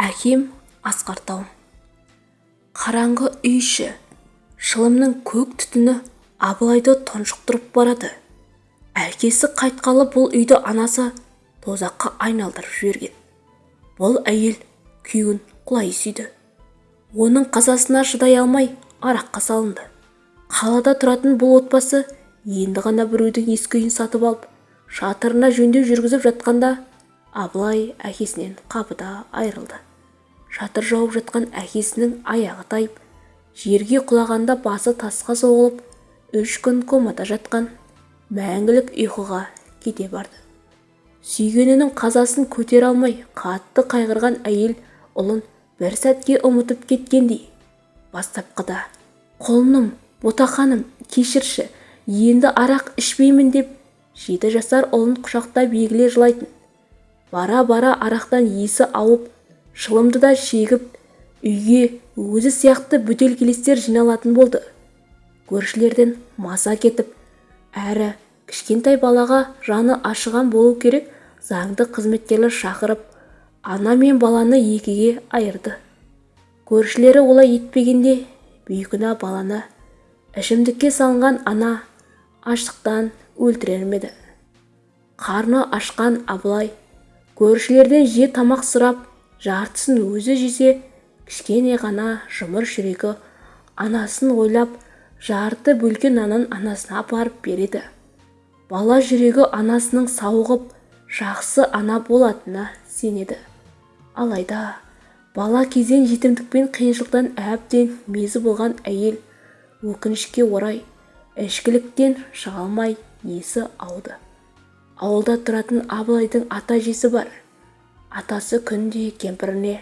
әкем асқар тауым қараңғы үй іші. Шылымның көк түтіні абылайды тұншықтырып барады. Әкесі қайтқалы бұл үйді анасы тозаққа айналдырып жіберген. Бұл әйел күйеуін құлай сүйді. Оның қазасына шыдай алмай араққа салынды. Қалада тұратын бұл отбасы енді ғана біреудің ескі үйін сатып алып шатырына жөндеу жүргізіп жатқанда абылай әкесінен қапыда айырылды. Шатыр жауып жатқан әкесінің аяғы тайып жерге құлағанда басы тасқа соғылып үш күн комада жатқан мәңгілік ұйқыға кете барды. Сүйгенінің қазасын көтере алмай қатты қайғырған әйел ұлын бір сәтке ұмытып кеткендей бастапқыда құлыным ботақаным кешірші енді арақ ішпеймін деп жеті жасар ұлын құшақтап егіле жылайтын. Бара-бара арақтан есі ауып шылымды да шегіп үйге өзі сияқты бөтелкелестер жиналатын болды. Көршілерден маза кетіп әрі кішкентай балаға жаны ашыған болу керек заңды қызметкерлер шақырып ана мен баланы екіге айырды. Көршілері олай етпегенде бейкүнә баланы ішімдікке салынған ана аштықтан өлтірер ме еді? Қарны ашқан абылай көршілерден же тамақ сұрап жартысын өзі жесе кішкене ғана жұмыр жүрегі анасын ойлап жарты бөлке нанын анасына апарып береді. Бала жүрегі анасының сауығып жақсы ана болатынына сенеді. Алайда бала кезден жетімдік қиыншылықтан әбден мезі болған әйел өкінішке орай ішкіліктен шыға алмай есі ауды? Ауылда тұратын абылайдың ата-әжесі бар. Атасы күнде кемпіріне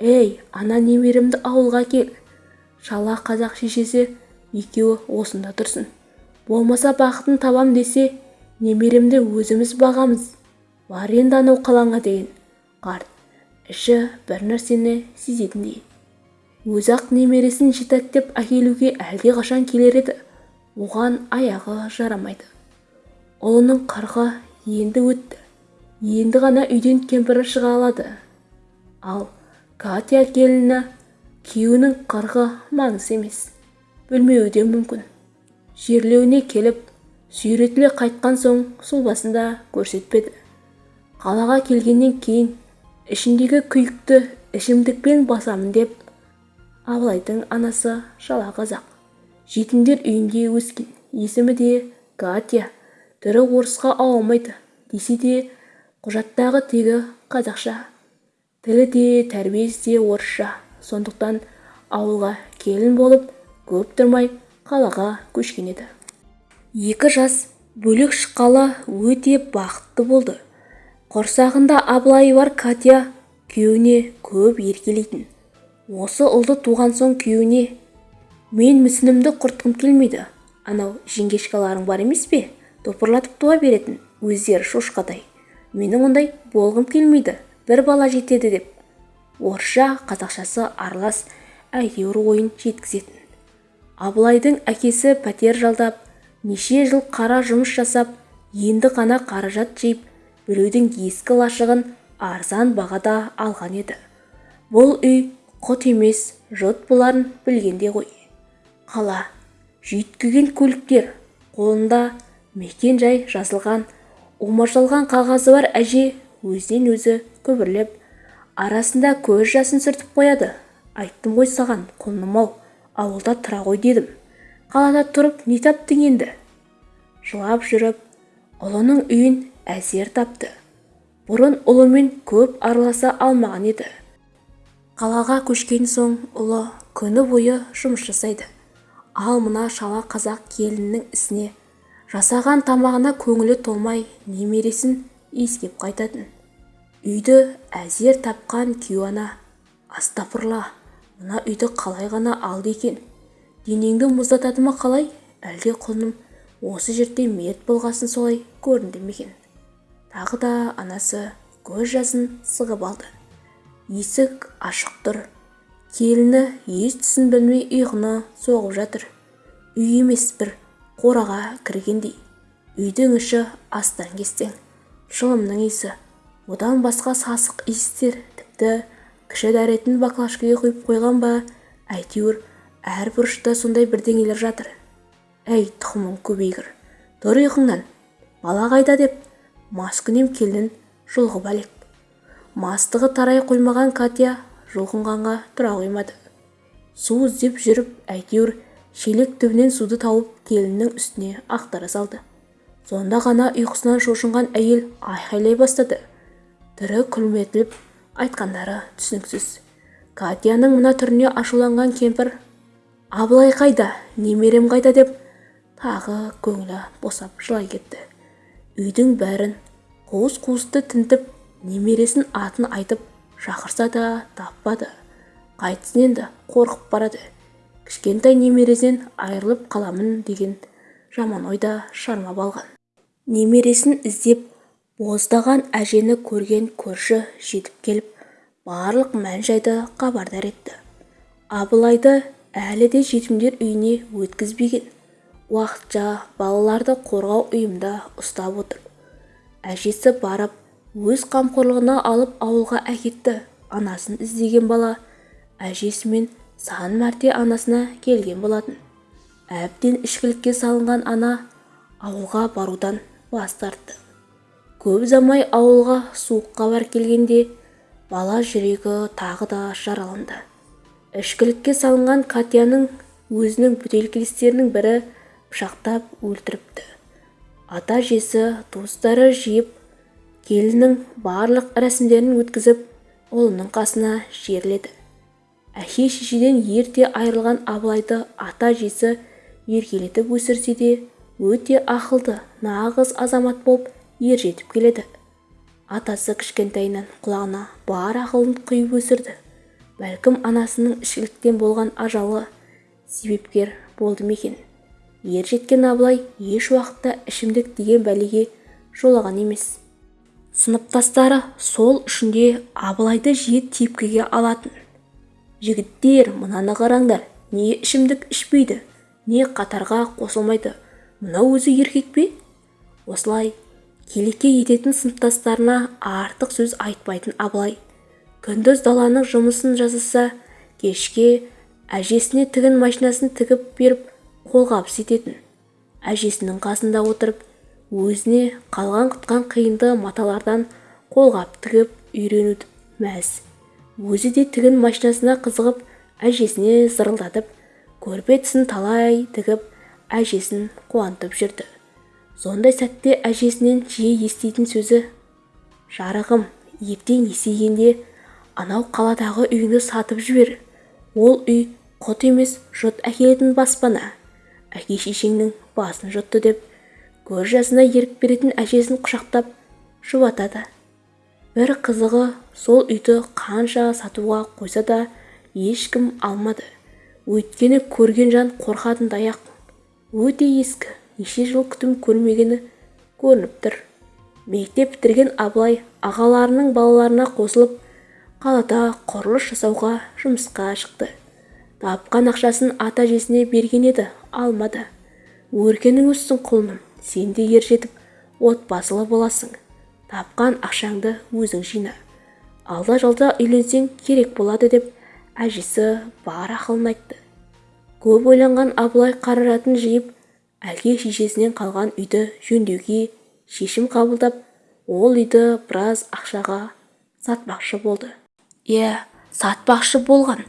ей ана немеремді ауылға кел. Шала қазақ шешесі екеуі осында тұрсын. Болмаса бақытын табам десе немеремді өзіміз бағамыз. Бар енді анау қалаңға деген қарт іші бір нәрсені сезетіндей өзі-ақ немересін жетектеп әкелуге әлдеқашан келер еді. Оған аяғы жарамайды. Ұлының қырқы енді өтті. Енді ғана үйден кемпірі шыға алады. Ал катя келіні күйеуінің қырқы маңыз емес білмеуі де мүмкін. Жерлеуіне келіп сүйретіле қайтқан соң сұлбасын көрсетпеді. Қалаға келгеннен кейін ішіндегі күйікті ішімдікпен басамын деп абылайдың анасы шала қазақ. Жетімдер үйінде өскен есімі де катя. Түрі орысқа ауамайды десе де құжаттағы тегі қазақша. Тілі де тәрбиесі де орысша. Сондықтан ауылға келін болып көп тұрмай қалаға көшкен еді. Екі жас бөлек шыққалы өте бақытты болды. Құрсағында абылайы бар катя күйеуіне көп еркелейтін. Осы ұлды туған соң күйеуіне мен мүсінімді құртқым келмейді. Анау жеңгешкаларың бар емес пе? Топырлатып туа беретін. Өздері шошқадай менің ондай болғым келмейді. бір бала жетеді деп. Орысша қазақшасы аралас әйтеуір ойын жеткізетін. Абылайдың әкесі пәтер жалдап неше жыл қара жұмыс жасап енді ғана қаражат жиып біреудің ескі лашығын арзан бағада алған еді. Бұл үй құт емес жұт боларын білгенде ғой. Қала жүйткіген көліктер қолында мекен-жай жазылған умаждалған қағазы бар әже өзінен өзі күбірлеп арасында көз жасын сүртіп қояды. Айттым ғой саған құлыным-ау ауылда тұра ғой дедім. Қалада тұрып не таптың енді? Жылап жүріп ұлының үйін әзер тапты. Бұрын ұлымен көп араласа алмаған еді. Қалаға көшкен соң ұлы күні бойы жұмыс жасайды. Ал мына шала қазақ келінінің ісіне жасаған тамағына көңілі толмай немересін иіскеп қайтатын. Үйді әзер тапқан күйеу ана астапырла мына үйді қалай ғана алды екен? Денеңді мұздатады ма қалай? Әлде құлыным осы жерде мерт болғасын солай көрінді ме екен? Тағы да анасы көз жасын сығып алды. Есік ашық тұр. Келіні ес түсін білмей ұйқыны соғып жатыр. Үй емес бір. Қораға кіргендей үйдің іші астаң-кестең шылымның иісі. Одан басқа сасық иістер тіпті кіші дәретін баклажкаға құйып қойған ба әйтеуір әр бұрышта сондай бірдеңелер жатыр. Әй тұқымың көбейгір тұр ұйқыңнан бала қайда деп маскүнем келін жұлғып әлек. Мастығы тарай қоймаған катя жұлқынғанға тұра қоймады. Су іздеп жүріп әйтеуір шелек түбінен суды тауып келіннің үстіне ақтара салды. Сонда ғана ұйқысынан шошынған әйел айқайлай бастады. Түрі күлметіліп айтқандары түсініксіз. Катяның мына түріне ашуланған кемпір абылай қайда? Немерем қайда? деп тағы көңілі босап жылай кетті. Үйдің бәрін қуыс-қуысты тінтіп немересін атын айтып шақырса да таппады. Қайтсын енді қорқып барады. Кішкентай немересінен айырылып қаламын деген жаман ойда шармап алған. Немересін іздеп боздаған әжені көрген көрші жетіп келіп барлық мән-жайды хабардар етті. Абылайды әлі де жетімдер үйіне өткізбеген. Уақытша балаларды қорғау ұйымда ұстап отыр. Әжесі барып өз қамқорлығына алып ауылға әкетті. Анасын іздеген бала әжесімен сан мәрте анасына келген болатын. Әбден ішкілікке салынған ана ауылға барудан бас тартты. Көп ұзамай ауылға суық хабар келгенде бала жүрегі тағы да жараланды. Ішкілікке салынған катяның өзінің бөтелкелестерінің бірі пышақтап өлтіріпті. Ата-әжесі туыстары жиып келіннің барлық рәсімдерін өткізіп ұлының қасына жерледі. Әке-шешеден ерте айырылған абылайды ата-әжесі еркелетіп өсірсе де өте ақылды нағыз азамат болып ержетіп келеді. Атасы кішкентайынан құлағына бар ақылын құйып өсірді. Бәлкім анасының ішкіліктен болған ажалы себепкер болды ма екен? Ер жеткен абылай еш уақытта ішімдік деген бәлеге жолаған емес. Сыныптастары сол үшін де абылайды жиі тепкіге алатын. Жігіттер мынаны қараңдар не ішімдік ішпейді не қатарға қосылмайды мынау өзі еркек пе? Осылай келеке ететін сыныптастарына артық сөз айтпайтын абылай. Күндіз даланың жұмысын жасаса кешке әжесіне тігін машинасын тігіп беріп қолғабыс ететін. Әжесінің қасында отырып өзіне қалған құтқан қиынды маталардан қолғап тігіп үйренуді мәз өзі де тігін машинасына қызығып әжесіне зырылдатып көрпе тісін талай тігіп әжесін қуантып жүрді. Сондай сәтте әжесінен жиі еститін сөзі жарығым ертең есейгенде анау қаладағы үйіңді сатып жібер. Ол үй құт емес жұт әкелетін баспана. Әке-шешеңнің басын жұтты деп көз жасына ерік беретін әжесін құшақтап жұбатады. Бір қызығы сол үйді қанша сатуға қойса да ешкім алмады. Өйткені көрген жан қорқатындай-ақ өте ескі неше жыл күтім көрмегені көрініп тұр. Мектеп бітірген абылай ағаларының балаларына қосылып қалада құрылыс жасауға жұмысқа шықты. Тапқан ақшасын ата-әжесіне берген еді алмады. Өркенің өссін құлыным сен де ер жетіп отбасылы боласың. Тапқан ақшаңды өзің жина алда-жалда үйленсең керек болады деп әжесі бар ақылын айтты. Көп ойланған абылай қаражатын жиып әке-шешесінен қалған үйді жөндеуге шешім қабылдап ол үйді біраз ақшаға сатпақшы болды. Иә сатпақшы болған.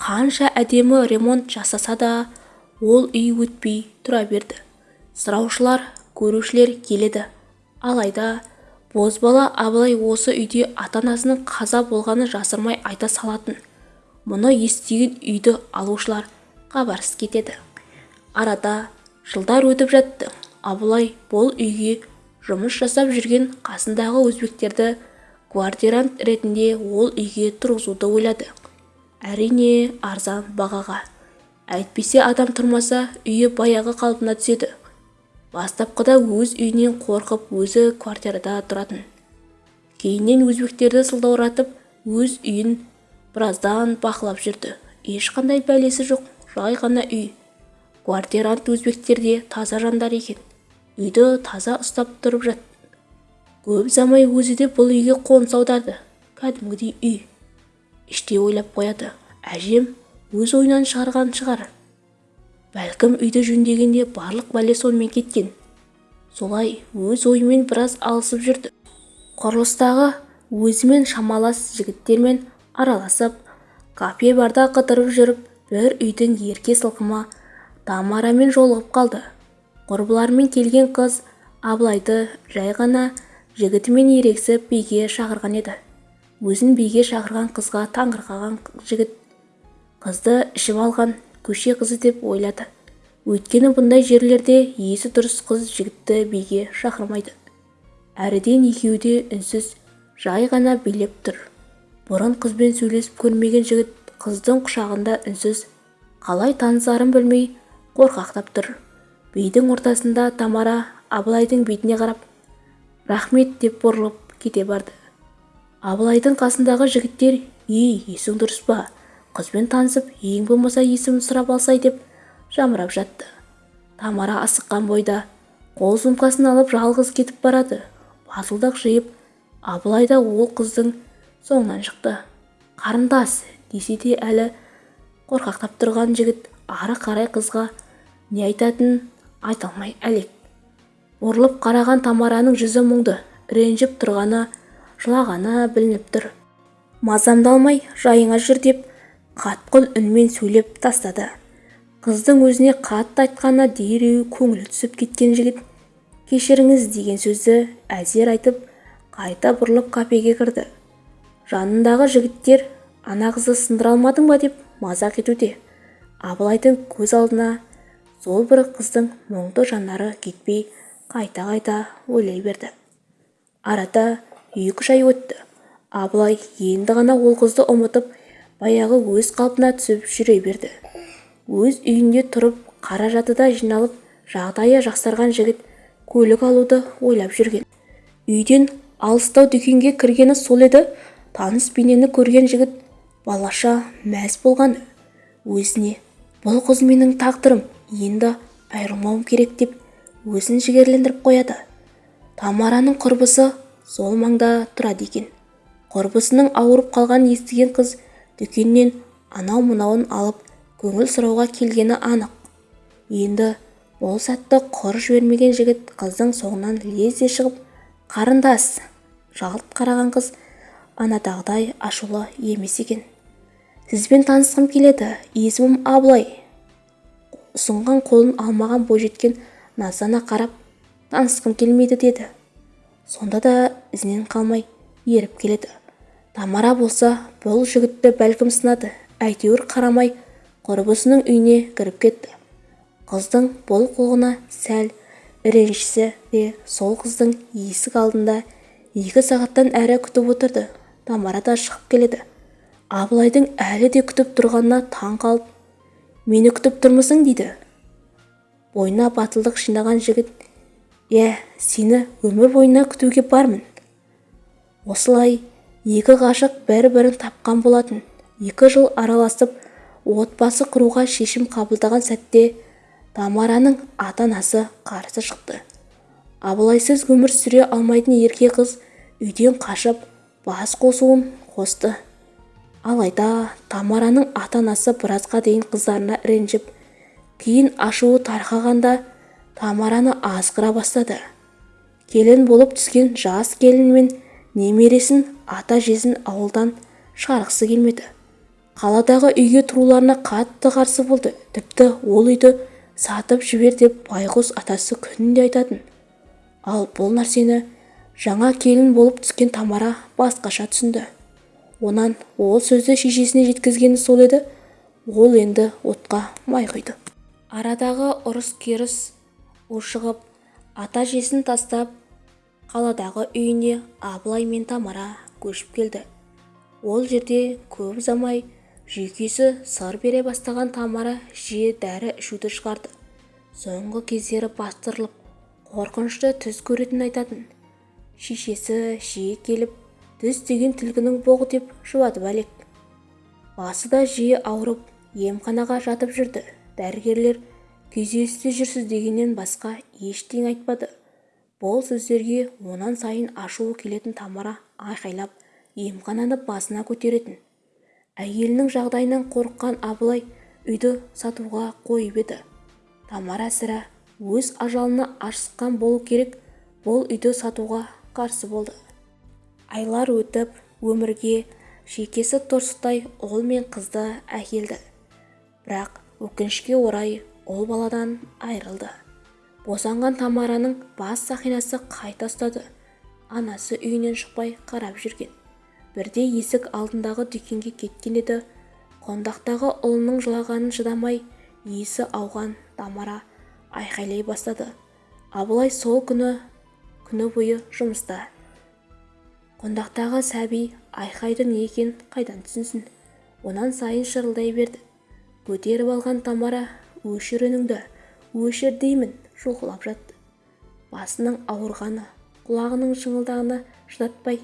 Қанша әдемі ремонт жасаса да ол үй өтпей тұра берді. Сұраушылар көрушілер келеді. Алайда бозбала абылай осы үйде ата-анасының қаза болғанын жасырмай айта салатын. Мұны естіген үйді алушылар хабарсыз кетеді. Арада жылдар өтіп жатты. Абылай бұл үйге жұмыс жасап жүрген қасындағы өзбектерді квартирант ретінде ол үйге тұрғызуды ойлады. Әрине арзан бағаға. Әйтпесе адам тұрмаса үйі баяғы қалпына түседі. Бастапқыда өз үйінен қорқып өзі квартирада тұратын. Кейіннен өзбектерді сылтауратып өз үйін біраздан бақылап жүрді. Ешқандай бәлесі жоқ жай ғана үй. Квартирант өзбектер де таза жандар екен. Үйді таза ұстап тұрып жатты көп ұзамай өзі де бұл үйге қоныс аударды. Кәдімгідей үй. Іштей ойлап қояды. Әжем өз ойынан шығарған шығар. Бәлкім үйді жөндегенде барлық бәле сонымен кеткен. Солай өз ойымен біраз алысып жүрді. Құрылыстағы өзімен шамалас жігіттермен араласып кафе барда қыдырып жүріп бір үйдің ерке сылқыма тамарамен жолығып қалды. Құрбыларымен келген қыз абылайды жай ғана жігітімен ерегісіп биге шақырған еді. Өзін биге шақырған қызға таңырқаған жігіт қызды ішіп алған. Көше қызы деп ойлады. Өйткені бұндай жерлерде есі дұрыс қыз жігітті биге шақырмайды. Әріден екеуі де үнсіз жай ғана билеп тұр. Бұрын қызбен сөйлесіп көрмеген жігіт қыздың құшағында үнсіз қалай танысарын білмей қорқақтап тұр. Бидің ортасында тамара абылайдың бетіне қарап рахмет деп бұрылып кете барды. Абылайдың қасындағы жігіттер ей есің дұрыс па? Қызбен танысып ең болмаса есімін сұрап алсай деп жамырап жатты. Тамара асыққан бойда қол сумкасын алып жалғыз кетіп барады. Батылдық жиып абылай да ол қыздың соңынан шықты. Қарындас! десе де әлі қорқақтап тұрған жігіт ары қарай қызға не айтатынын айта алмай әлек. Бұрылып қараған тамараның жүзі мұңды ренжіп тұрғаны жылағаны білініп тұр. Мазамды алмай жайыңа жүр деп қатқыл үнмен сөйлеп тастады. Қыздың өзіне қатты айтқанына дереу көңілі түсіп кеткен жігіт кешіріңіз деген сөзді әзер айтып қайта бұрылып кафеге кірді. Жанындағы жігіттер ана қызды сындыра алмадың ба? деп мазақ етуде. Абылайдың көз алдына сол бір қыздың мұңды жанары кетпей қайта-қайта ойлай берді. Арада екі-үш ай өтті. Абылай енді ғана ол қызды ұмытып баяғы өз қалпына түсіп жүре берді. Өз үйінде тұрып қаражаты да жиналып жағдайы жақсарған жігіт көлік алуды ойлап жүрген. Үйден алыстау дүкенге кіргені сол еді. Таныс бейнені көрген жігіт балаша мәз болған өзіне бұл қыз менің тағдырым енді айырылмауым керек деп өзін жігерлендіріп қояды. Тамараның құрбысы сол маңда тұрады екен. Құрбысының ауырып қалғанын естіген қыз дүкеннен анау-мынауын алып көңіл сұрауға келгені анық. Енді бұл сәтті құр жібермеген жігіт қыздың соңынан лезде шығып қарындас! жалт қараған қыз анадағыдай ашулы емес екен. Сізбен танысқым келеді есімім абылай ұсынған қолын алмаған бойжеткен наздана қарап танысқым келмейді деді. Сонда да ізінен қалмай еріп келеді. Тамара болса бұл жігітті бәлкім сынады. Әйтеуір қарамай құрбысының үйіне кіріп кетті. Қыздың бұл қылығына сәл ренжісе де сол қыздың есік алдында екі сағаттан әрі күтіп отырды. Тамара да шығып келеді. Абылайдың әлі де күтіп тұрғанына таң қалып мені күтіп тұрмысың? дейді. Бойына батылдық жинаған жігіт иә сені өмір бойына күтуге бармын. Осылай екі ғашық бір-бірін тапқан болатын. Екі жыл араласып отбасы құруға шешім қабылдаған сәтте тамараның ата-анасы қарсы шықты. Абылайсыз өмір сүре алмайтын ерке қыз үйден қашып бас қосуын қосты. Алайда тамараның ата-анасы біразға дейін қыздарына ренжіп кейін ашуы тарқағанда тамараны азғыра бастады. Келін болып түскен жас келін мен немересін ата-жесін ауылдан шығарғысы келмеді. Қаладағы үйге тұруларына қатты қарсы болды. Тіпті ол үйді сатып жібер деп байғұс атасы күнде айтатын. Ал бұл нәрсені жаңа келін болып түскен тамара басқаша түсінді. Онан ол сөзді шешесіне жеткізгені сол еді. Ол енді отқа май құйды. Арадағы ұрыс-керіс ушығып ата-жесін тастап қаладағы үйіне абылай мен тамара көшіп келді. Ол жерде көп ұзамай жүйкесі сыр бере бастаған тамара жиі дәрі ішуді шығарды. Соңғы кездері бастырылып қорқынышты түс көретінін айтатын. Шешесі жиі келіп түс деген түлкінің боғы деп жұбатып әлек басы да жиі ауырып емханаға жатып жүрді. Дәрігерлер күйзелісте жүрсіз дегеннен басқа ештеңе айтпады. Бұл сөздерге онан сайын ашуы келетін тамара айқайлап емхананы басына көтеретін. Әйелінің жағдайынан қорыққан абылай үйді сатуға қойып еді. Тамара сірә өз ажалына ашыққан болу керек бұл үйді сатуға қарсы болды. Айлар өтіп өмірге шекесі торсықтай ұл мен қызды әкелді. Бірақ өкінішке орай ұл баладан айырылды. Босанған тамараның бас сақинасы қайта ұстады. Анасы үйінен шықпай қарап жүрген. Бірде есік алдындағы дүкенге кеткен еді. Қондақтағы ұлының жылағанын шыдамай есі ауған тамара айқайлай бастады. Абылай сол күні күні бойы жұмыста. Қондақтағы сәби айқайдың не екенін қайдан түсінсін? Онан сайын шырылдай берді. Көтеріп алған тамара өшір үніңді өшір деймін. Жұлқылап жатты. Басының ауырғаны құлағының шыңылдағаны шыдатпай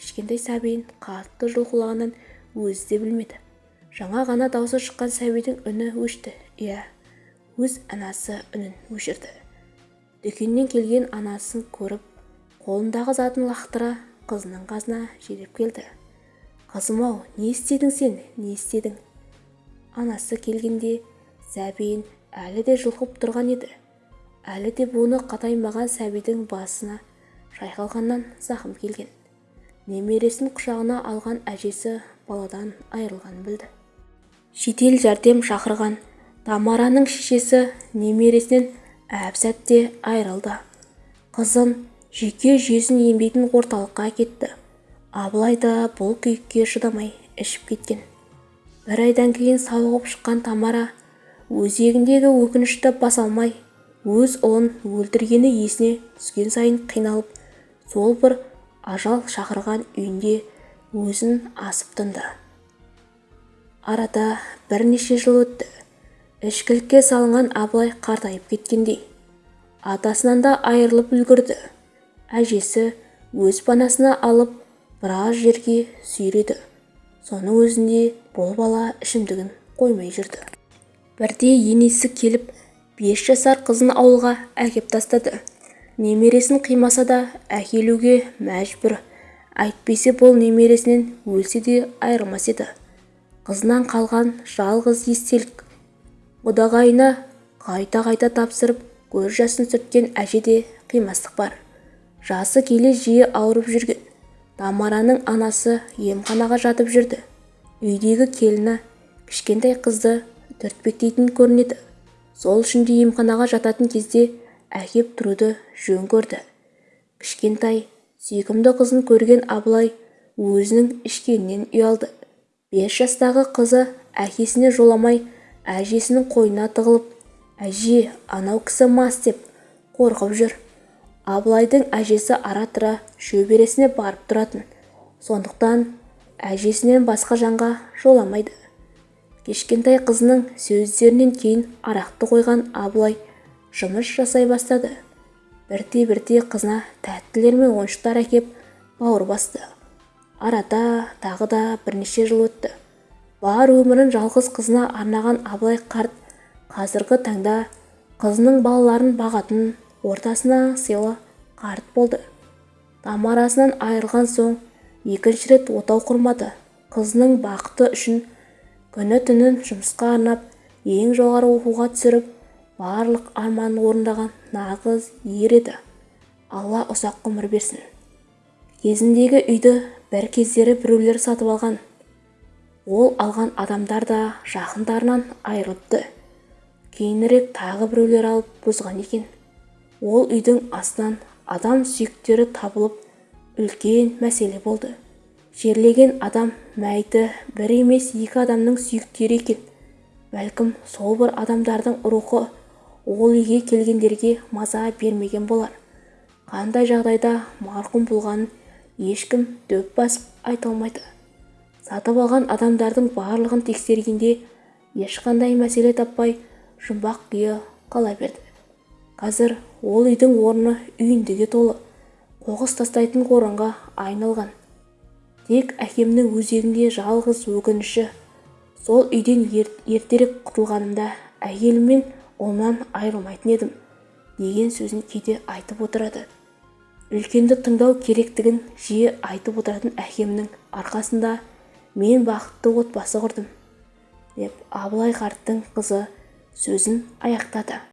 кішкентай сәбиін қатты жұлқылағанын өзі де білмеді. Жаңа ғана даусы шыққан сәбидің үні өшті. Иә өз анасы үнін өшірді. Дүкеннен келген анасын көріп қолындағы затын лақтыра қызының қасына жетіп келді. Қызым-ау не істедің сен? Не істедің? Анасы келгенде сәбиін әлі де жұлқып тұрған еді. Әлі де буыны қатаймаған сәбидің басына шайқалғаннан зақым келген. Немересін құшағына алған әжесі баладан айырылғанын білді. Жедел жәрдем шақырған тамараның шешесі немересінен әп-сәтте айырылды. Қызын жүйке жүйесін емдейтін орталыққа әкетті абылай да бұл күйікке шыдамай ішіп кеткен. Бір айдан кейін сауығып шыққан тамара өзегіндегі өкінішті баса алмай өз ұлын өлтіргені есіне түскен сайын қиналып сол бір ажал шақырған үйінде өзін асып тынды. Арада бірнеше жыл өтті. Ішкілікке салынған абылай қартайып кеткендей атасынан да айырылып үлгірді. Әжесі өз панасына алып біраз жерге сүйреді. Соның өзінде бұл бала ішімдігін қоймай жүрді. Бірде енесі келіп бес жасар қызын ауылға әкеп тастады. Немересін қимаса да әкелуге мәжбүр. Әйтпесе бұл немересінен өлсе де айырылмас еді. Қызынан қалған жалғыз естелік одағайына қайта-қайта тапсырып көз жасын сүрткен әжеде қимастық бар. Жасы келе жиі ауырып жүрген. Тамараның анасы емханаға жатып жүрді. Үйдегі келіні кішкентай қызды түртпектейтін көрінеді. Сол үшін де емханаға жататын кезде әкеп тұруды жөн көрді. Кішкентай сүйкімді қызын көрген абылай өзінің ішкенінен ұялды. Бес жастағы қызы әкесіне жоламай әжесінің қойнына тығылып әже анау кісі мас деп қорқып жүр. Абылайдың әжесі ара-тұра шөбересіне барып тұратын. Сондықтан әжесінен басқа жанға жоламайды. Кешкентай қызының сөздерінен кейін арақты қойған абылай жұмыс жасай бастады. Бірте-бірте қызына тәттілер мен ойыншықтар әкеп бауыр басты. Арада тағы да бірнеше жыл өтті. Бар өмірін жалғыз қызына арнаған абылай қарт қазіргі таңда қызының балаларын бағатын ортасына сыйлы қарт болды. Тамарасынан айырылған соң екінші рет отау құрмады. Қызының бақыты үшін күні-түнін жұмысқа арнап ең жоғары оқуға түсіріп барлық арманын орындаған нағыз ер еді. Алла ұзақ ғұмыр берсін. Кезіндегі үйді бір кездері біреулер сатып алған. Ол алған адамдар да жақындарынан айырылыпты. Кейінірек тағы біреулер алып бұзған екен. Ол үйдің астынан адам сүйектері табылып үлкен мәселе болды. Жерлеген адам мәйіті бір емес екі адамның сүйектері екен. Бәлкім сол бір адамдардың рухы ол үйге келгендерге маза бермеген болар. Қандай жағдайда марқұм болғанын ешкім дөп басып айта алмайды. Сатып алған адамдардың барлығын тексергенде ешқандай мәселе таппай жұмбақ күйі қала берді. Қазір ол үйдің орны үйіндіге толы. Қоқыс тастайтын орынға айналған. Тек әкемнің өзегінде жалғыз өкініші. Сол үйден ертерек құтылғанымда әйелім мен ұлымнан айырылмайтын едім деген сөзін кейде айтып отырады. Үлкенді тыңдау керектігін жиі айтып отыратын әкемнің арқасында мен бақытты отбасы құрдым деп абылай қарттың қызы сөзін аяқтады.